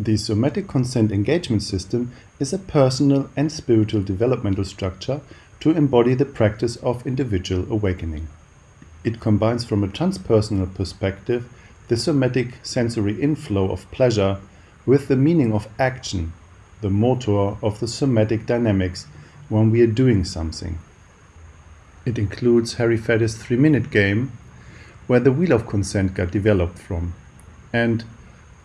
The somatic consent engagement system is a personal and spiritual developmental structure to embody the practice of individual awakening. It combines from a transpersonal perspective the somatic sensory inflow of pleasure with the meaning of action, the motor of the somatic dynamics when we are doing something. It includes Harry Faddis' three-minute game, where the wheel of consent got developed from, and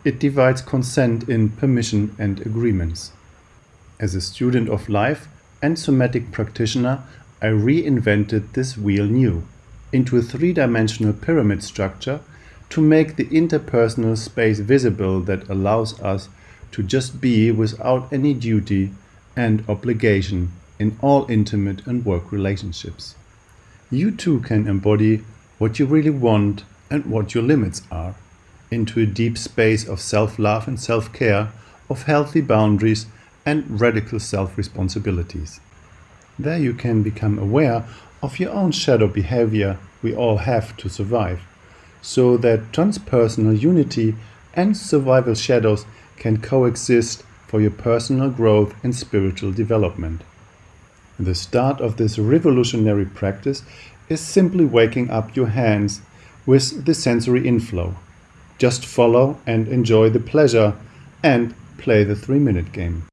it divides consent in permission and agreements. As a student of life and somatic practitioner, I reinvented this wheel new into a three-dimensional pyramid structure to make the interpersonal space visible that allows us to just be without any duty and obligation in all intimate and work relationships. You too can embody what you really want and what your limits are into a deep space of self-love and self-care, of healthy boundaries and radical self-responsibilities. There you can become aware of your own shadow behavior we all have to survive, so that transpersonal unity and survival shadows can coexist for your personal growth and spiritual development. The start of this revolutionary practice is simply waking up your hands with the sensory inflow. Just follow and enjoy the pleasure and play the three minute game.